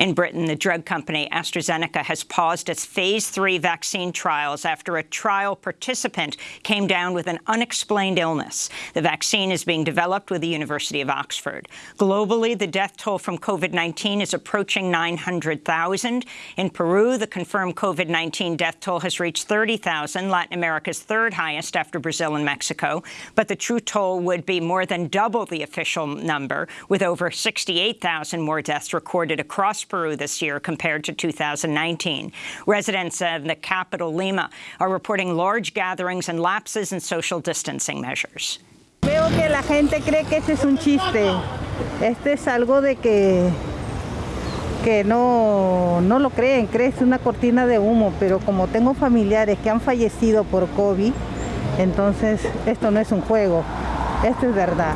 In Britain, the drug company AstraZeneca has paused its phase three vaccine trials after a trial participant came down with an unexplained illness. The vaccine is being developed with the University of Oxford. Globally, the death toll from COVID-19 is approaching 900,000. In Peru, the confirmed COVID-19 death toll has reached 30,000, Latin America's third highest after Brazil and Mexico. But the true toll would be more than double the official number, with over 68,000 more deaths recorded across Peru this year compared to 2019. Residents of the capital, Lima, are reporting large gatherings and lapses in social distancing measures. Veo que la gente cree que este es un chiste. Este es algo de que, que no, no lo creen, creen es una cortina de humo, pero como tengo familiares que han fallecido por COVID, entonces esto no es un juego, esto es verdad.